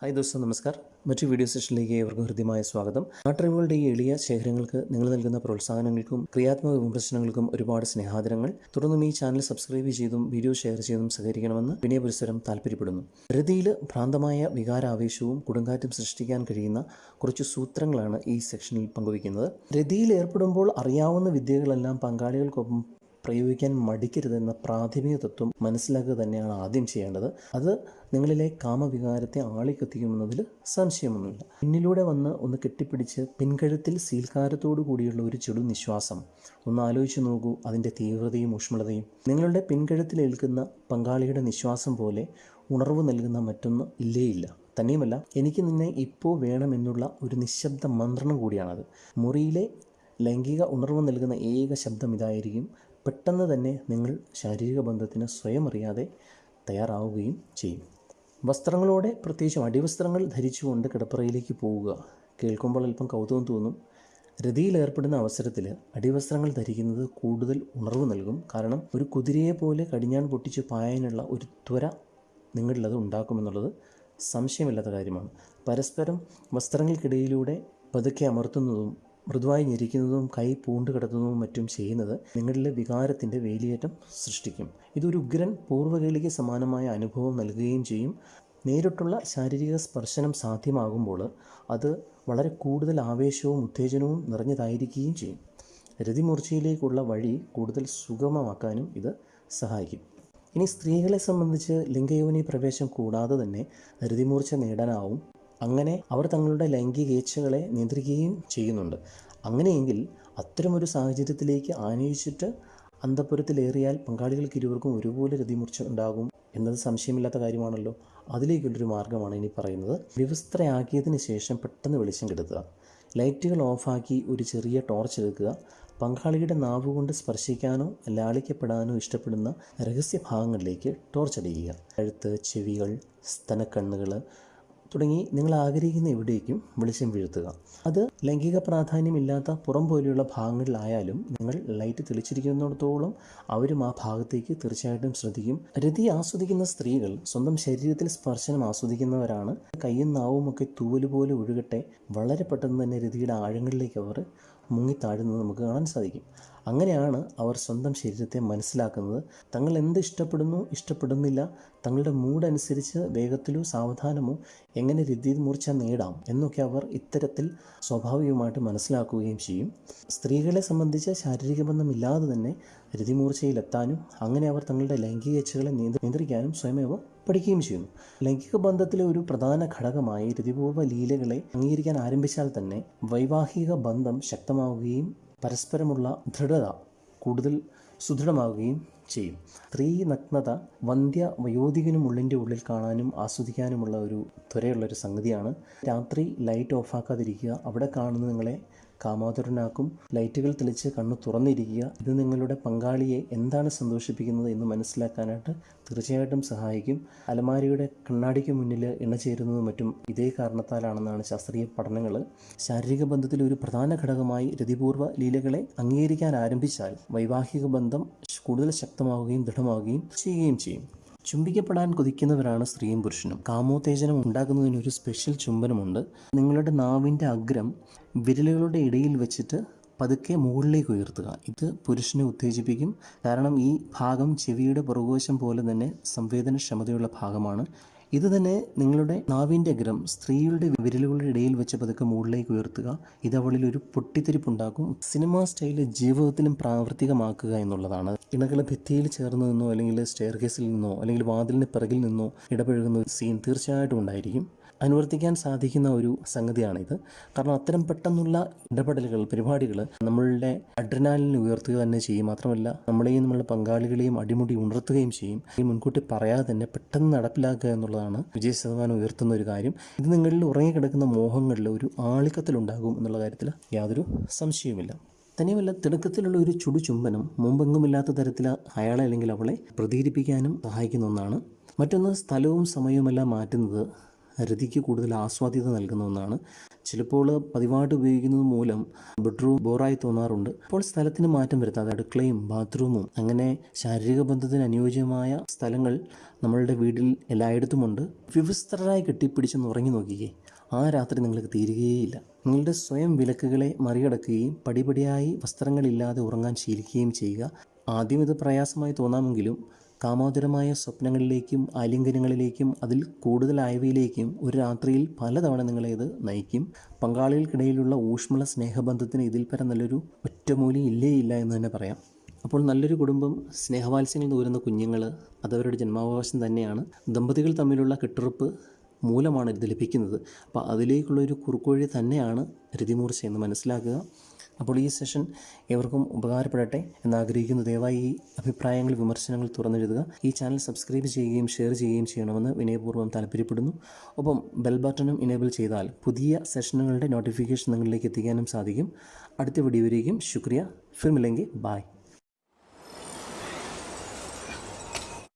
Hi ദോസ്തോ നമസ്കാർ മറ്റു video സെഷനിലേക്ക് ഏവർക്കും ഹൃദ്യമായ സ്വാഗതം. നാട്ടറിവുകളുടെ ഈ എളിയ ശേഖരങ്ങൾക്ക് നിങ്ങൾ നൽകുന്ന പ്രോത്സാഹനങ്ങൾക്കും ക്രിയാത്മക വിമർശനങ്ങൾക്കും ഒരുപാട് സ്നേഹാദരങ്ങൾ. തുടർന്നും ഈ ചാനൽ സബ്സ്ക്രൈബ് ചെയ്തും വീഡിയോ ഷെയർ ചെയ്തും സഹകരിക്കണമെന്ന് വിനയപരിസരം താല്പര്യപ്പെടുന്നു രതിയിൽ ഭ്രാന്തമായ വികാരാവേശവും കൊടുങ്കാറ്റും സൃഷ്ടിക്കാൻ കഴിയുന്ന കുറച്ച് സൂത്രങ്ങളാണ് ഈ സെക്ഷനിൽ പങ്കുവയ്ക്കുന്നത്. രതിയിൽ ഏർപ്പെടുമ്പോൾ അറിയാവുന്ന വിദ്യകളെല്ലാം പങ്കാളികൾക്കൊപ്പം പ്രയോഗിക്കാൻ മടിക്കരുതെന്ന പ്രാഥമിക തത്വം മനസ്സിലാക്കുക തന്നെയാണ് ആദ്യം ചെയ്യേണ്ടത്. അത് നിങ്ങളിലെ കാമവികാരത്തെ ആളിക്കത്തിക്കുമെന്നതിൽ സംശയമൊന്നുമില്ല. പിന്നിലൂടെ വന്ന് ഒന്ന് കെട്ടിപ്പിടിച്ച് പിൻകഴുത്തിൽ സീൽക്കാരത്തോടു കൂടിയുള്ള ഒരു ചെടു നിശ്വാസം. ഒന്ന് ആലോചിച്ച് നോക്കൂ അതിന്റെ തീവ്രതയും ഊഷ്മളതയും. നിങ്ങളുടെ പിൻകഴുത്തിൽ ഏൽക്കുന്ന പങ്കാളിയുടെ നിശ്വാസം പോലെ ഉണർവ് നൽകുന്ന മറ്റൊന്ന് ഇല്ലേയില്ല. തന്നെയുമല്ല എനിക്ക് നിന്നെ ഇപ്പോൾ വേണമെന്നുള്ള ഒരു നിശബ്ദ മന്ത്രണം കൂടിയാണത്. മുറിയിലെ ലൈംഗിക ഉണർവ് നൽകുന്ന ഏക ശബ്ദം ഇതായിരിക്കും പെട്ടെന്ന് തന്നെ നിങ്ങൾ ശാരീരിക ബന്ധത്തിന് സ്വയം അറിയാതെ തയ്യാറാവുകയും ചെയ്യും. വസ്ത്രങ്ങളോടെ പ്രത്യേകിച്ചും അടിവസ്ത്രങ്ങൾ ധരിച്ചുകൊണ്ട് കിടപ്പറയിലേക്ക് പോവുക. കേൾക്കുമ്പോൾ അല്പം കൗതുകം തോന്നും. രതിയിൽ ഏർപ്പെടുന്ന അവസരത്തിൽ അടിവസ്ത്രങ്ങൾ ധരിക്കുന്നത് കൂടുതൽ ഉണർവ് നൽകും. കാരണം ഒരു കുതിരയെ പോലെ കടിഞ്ഞാൻ പൊട്ടിച്ച് പായാനുള്ള ഒരു ത്വര നിങ്ങളിലത് ഉണ്ടാക്കുമെന്നുള്ളത് സംശയമില്ലാത്ത കാര്യമാണ്. പരസ്പരം വസ്ത്രങ്ങൾക്കിടയിലൂടെ പതുക്കെ അമർത്തുന്നതും മൃദുവായി ഞെരിക്കുന്നതും കൈ പൂണ്ട് കിടത്തുന്നതും മറ്റും ചെയ്യുന്നത് നിങ്ങളിലെ വികാരത്തിന്റെ വേലിയേറ്റം സൃഷ്ടിക്കും. ഇതൊരു ഉഗ്രൻ പൂർവകേളിക്ക് സമാനമായ അനുഭവം നൽകുകയും ചെയ്യും. നേരിട്ടുള്ള ശാരീരിക സ്പർശനം സാധ്യമാകുമ്പോൾ അത് വളരെ കൂടുതൽ ആവേശവും ഉത്തേജനവും നിറഞ്ഞതായിരിക്കുകയും ചെയ്യും. രതിമൂർച്ചയിലേക്കുള്ള വഴി കൂടുതൽ സുഗമമാക്കാനും ഇത് സഹായിക്കും. ഇനി സ്ത്രീകളെ സംബന്ധിച്ച് ലിംഗയോനി പ്രവേശം കൂടാതെ തന്നെ രതിമൂർച്ച നേടാനാവും. അങ്ങനെ അവർ തങ്ങളുടെ ലൈംഗികേച്ഛകളെ നിയന്ത്രിക്കുകയും ചെയ്യുന്നുണ്ട്. അങ്ങനെയെങ്കിൽ അത്തരമൊരു സാഹചര്യത്തിലേക്ക് ആനയിച്ചിട്ട് അന്തപുരത്തിലേറിയാൽ പങ്കാളികൾക്ക് ഇരുവർക്കും ഒരുപോലെ രതിമൂർച്ച ഉണ്ടാകും എന്നത് സംശയമില്ലാത്ത കാര്യമാണല്ലോ. അതിലേക്കുള്ളൊരു മാർഗമാണ് ഇനി പറയുന്നത്. വിവസ്ത്രയാക്കിയതിന് ശേഷം പെട്ടെന്ന് വെളിച്ചം കെടുത്തുക. ലൈറ്റുകൾ ഓഫാക്കി ഒരു ചെറിയ ടോർച്ച് എടുക്കുക. പങ്കാളിയുടെ നാവ് കൊണ്ട് സ്പർശിക്കാനോ ലാളിക്കപ്പെടാനോ ഇഷ്ടപ്പെടുന്ന രഹസ്യ ഭാഗങ്ങളിലേക്ക് ടോർച്ച് അടിക്കുക കഴുത്ത് ചെവികൾ സ്തനക്കണ്ണുകൾ തുടങ്ങി നിങ്ങൾ ആഗ്രഹിക്കുന്ന എവിടേക്കും വെളിച്ചം വീഴ്ത്തുക. അത് ലൈംഗിക പ്രാധാന്യമില്ലാത്ത പുറം പോലെയുള്ള ഭാഗങ്ങളിലായാലും നിങ്ങൾ ലൈറ്റ് തെളിച്ചിരിക്കുന്നിടത്തോളം അവരും ആ ഭാഗത്തേക്ക് തീർച്ചയായിട്ടും ശ്രദ്ധിക്കും. രതി ആസ്വദിക്കുന്ന സ്ത്രീകൾ സ്വന്തം ശരീരത്തിൽ സ്പർശനം ആസ്വദിക്കുന്നവരാണ്. കയ്യും നാവും ഒക്കെ തൂവൽ പോലെ ഒഴുകട്ടെ. വളരെ പെട്ടെന്ന് തന്നെ രതിയുടെ ആഴങ്ങളിലേക്ക് അവർ മുങ്ങിത്താഴുന്നത് നമുക്ക് കാണാൻ സാധിക്കും. അങ്ങനെയാണ് അവർ സ്വന്തം ശരീരത്തെ മനസ്സിലാക്കുന്നത്. തങ്ങൾ എന്ത് ഇഷ്ടപ്പെടുന്നു ഇഷ്ടപ്പെടുന്നില്ല തങ്ങളുടെ മൂഡ് അനുസരിച്ച് വേഗത്തിലോ സാവധാനമോ എങ്ങനെ രീതിയിൽ മൂർച്ച നേടാം എന്നൊക്കെ അവർ ഇത്തരത്തിൽ സ്വാഭാവികമായിട്ട് മനസ്സിലാക്കുകയും ചെയ്യും. സ്ത്രീകളെ സംബന്ധിച്ച് ശാരീരിക ബന്ധമില്ലാതെ തന്നെ രതിമൂർച്ചയിലെത്താനും അങ്ങനെ അവർ തങ്ങളുടെ ലൈംഗിക ഇച്ഛകളെ നിയന്ത്രിക്കാനും സ്വയമേവ പഠിക്കുകയും ചെയ്യുന്നു. ലൈംഗിക ബന്ധത്തിലെ ഒരു പ്രധാന ഘടകമായി രതിപൂർവ ലീലകളെ അംഗീകരിക്കാൻ ആരംഭിച്ചാൽ തന്നെ വൈവാഹിക ബന്ധം ശക്തമാവുകയും പരസ്പരമുള്ള ദൃഢത കൂടുതൽ സുദൃഢമാവുകയും ചെയ്യും. സ്ത്രീ നഗ്നത വന്ധ്യ വയോധികനും ഉള്ളിന്റെ ഉള്ളിൽ കാണാനും ആസ്വദിക്കാനുമുള്ള ഒരു ത്വരയുള്ളൊരു സംഗതിയാണ്. രാത്രി ലൈറ്റ് ഓഫാക്കാതിരിക്കുക. അവിടെ കാണുന്ന നിങ്ങളെ കാമാതുരനാക്കും ലൈറ്റുകൾ തെളിച്ച് കണ്ണ് തുറന്നിരിക്കുക. ഇത് നിങ്ങളുടെ പങ്കാളിയെ എന്താണ് സന്തോഷിപ്പിക്കുന്നത് എന്ന് മനസ്സിലാക്കാനായിട്ട് തീർച്ചയായിട്ടും സഹായിക്കും. അലമാരിയുടെ കണ്ണാടിക്ക് മുന്നിൽ ഇണചേരുന്നതും മറ്റും ഇതേ കാരണത്താലാണെന്നാണ് ശാസ്ത്രീയ പഠനങ്ങൾ ശാരീരിക ബന്ധത്തിൽ ഒരു പ്രധാന ഘടകമായി രതിപൂർവ ലീലകളെ അംഗീകരിക്കാൻ ആരംഭിച്ചാൽ വൈവാഹിക ബന്ധം കൂടുതൽ ശക്തമാവുകയും ദൃഢമാവുകയും ചെയ്യുകയും ചെയ്യും. ചുംബിക്കപ്പെടാൻ കൊതിക്കുന്നവരാണ് സ്ത്രീയും പുരുഷനും. കാമോത്തേജനം ഉണ്ടാക്കുന്നതിന് ഒരു സ്പെഷ്യൽ ചുംബനമുണ്ട്. നിങ്ങളുടെ നാവിന്റെ അഗ്രം വിരലുകളുടെ ഇടയിൽ വെച്ചിട്ട് പതുക്കെ മുകളിലേക്ക് ഉയർത്തുക. ഇത് പുരുഷനെ ഉത്തേജിപ്പിക്കും. കാരണം ഈ ഭാഗം ചെവിയുടെ പുറകുവശം പോലെ തന്നെ സംവേദനക്ഷമതയുള്ള ഭാഗമാണ്. ഇത് തന്നെ നിങ്ങളുടെ നാവിന്റെ അഗ്രം സ്ത്രീയുടെ വിരലുകളുടെ ഇടയിൽ വെച്ച് പതുക്കെ മുകളിലേക്ക് ഉയർത്തുക. ഇത് അവളിൽ ഒരു പൊട്ടിത്തെരിപ്പുണ്ടാക്കും സിനിമാ സ്റ്റൈൽ ജീവിതത്തിലും പ്രാവർത്തികമാക്കുക എന്നുള്ളതാണ്. ഇണകൾ ഭിത്തിയിൽ ചേർന്ന് നിന്നോ അല്ലെങ്കിൽ സ്റ്റെയർ കേസിൽ നിന്നോ അല്ലെങ്കിൽ വാതിലിന് പിറകിൽ നിന്നോ ഇടപഴകുന്ന ഒരു സീൻ തീർച്ചയായിട്ടും ഉണ്ടായിരിക്കും. അനുവർത്തിക്കാൻ സാധിക്കുന്ന ഒരു സംഗതിയാണിത്. കാരണം അത്തരം പെട്ടെന്നുള്ള ഇടപെടലുകൾ പരിപാടികൾ നമ്മളുടെ അഡ്രനാലിനെ ഉയർത്തുക തന്നെ ചെയ്യും. മാത്രമല്ല നമ്മളെയും നമ്മളുടെ പങ്കാളികളെയും അടിമുടി ഉണർത്തുകയും ചെയ്യും. ഈ മുൻകൂട്ടി പറയാതെ തന്നെ പെട്ടെന്ന് നടപ്പിലാക്കുക എന്നുള്ളതാണ് വിജയ ശതമാനം ഉയർത്തുന്ന ഒരു കാര്യം. ഇത് നിങ്ങളിൽ ഉറങ്ങിക്കിടക്കുന്ന മോഹങ്ങളിൽ ഒരു ആളിക്കത്തിലുണ്ടാകും എന്നുള്ള കാര്യത്തിൽ യാതൊരു സംശയവുമില്ല. തന്നെയുമല്ല തിടുക്കത്തിലുള്ള ഒരു ചുടു ചുംബനം മുമ്പെങ്ങുമില്ലാത്ത തരത്തിൽ അയാളെ അല്ലെങ്കിൽ അവളെ പ്രതീരിപ്പിക്കാനും സഹായിക്കുന്ന ഒന്നാണ്. മറ്റൊന്ന് സ്ഥലവും സമയവുമെല്ലാം മാറ്റുന്നത് രതിക്ക് കൂടുതൽ ആസ്വാദ്യത നൽകുന്ന ഒന്നാണ്. ചിലപ്പോൾ പതിവായിട്ട് ഉപയോഗിക്കുന്നത് മൂലം ബെഡ്റൂം ബോറായി തോന്നാറുണ്ട്. അപ്പോൾ സ്ഥലത്തിന് മാറ്റം വരുത്താതെ അടുക്കളയും ബാത്റൂമും അങ്ങനെ ശാരീരിക ബന്ധത്തിന് അനുയോജ്യമായ സ്ഥലങ്ങൾ നമ്മളുടെ വീട്ടിൽ എല്ലായിടത്തുമുണ്ട്. വിവസ്ത്രരായി കെട്ടിപ്പിടിച്ചെന്ന് ഉറങ്ങി നോക്കിക്കേ. ആ രാത്രി നിങ്ങൾക്ക് തീരുകയേയില്ല. നിങ്ങളുടെ സ്വയം വിലക്കുകളെ മറികടക്കുകയും പടിപടിയായി വസ്ത്രങ്ങളില്ലാതെ ഉറങ്ങാൻ ശീലിക്കുകയും ചെയ്യുക. ആദ്യം ഇത് പ്രയാസമായി തോന്നാമെങ്കിലും കാമോദരമായ സ്വപ്നങ്ങളിലേക്കും ആലിംഗനങ്ങളിലേക്കും അതിൽ കൂടുതലായവയിലേക്കും ഒരു രാത്രിയിൽ പലതവണ നിങ്ങളെ ഇത് നയിക്കും. പങ്കാളികൾക്കിടയിലുള്ള ഊഷ്മള സ്നേഹബന്ധത്തിന് ഇതിൽ പരം നല്ലൊരു ഒറ്റമൂലി ഇല്ലേ ഇല്ല എന്ന് തന്നെ പറയാം. അപ്പോൾ നല്ലൊരു കുടുംബം സ്നേഹവാത്സ്യങ്ങൾ തോരുന്ന കുഞ്ഞുങ്ങൾ അതവരുടെ ജന്മാവകാശം തന്നെയാണ്. ദമ്പതികൾ തമ്മിലുള്ള കെട്ടുറപ്പ് മൂലമാണ് ഇത് ലഭിക്കുന്നത്. അപ്പോൾ അതിലേക്കുള്ള ഒരു തന്നെയാണ് രതിമൂർച്ച എന്ന് മനസ്സിലാക്കുക. അപ്പോൾ ഈ സെഷൻ ഏവർക്കും ഉപകാരപ്പെടട്ടെ എന്നാഗ്രഹിക്കുന്നു. ദയവായി ഈ അഭിപ്രായങ്ങൾ വിമർശനങ്ങൾ തുറന്നെഴുതുക. ഈ ചാനൽ സബ്സ്ക്രൈബ് ചെയ്യുകയും ഷെയർ ചെയ്യുകയും ചെയ്യണമെന്ന് വിനയപൂർവം താല്പര്യപ്പെടുന്നു. ഒപ്പം ബെൽ ബട്ടണും ഇനേബിൾ ചെയ്താൽ പുതിയ സെഷനുകളുടെ നോട്ടിഫിക്കേഷൻ നിങ്ങളിലേക്ക് എത്തിക്കാനും സാധിക്കും. അടുത്ത വീഡിയോയിലേക്കും ശുക്രിയ. ഫിർമില്ലെങ്കിൽ ബായ്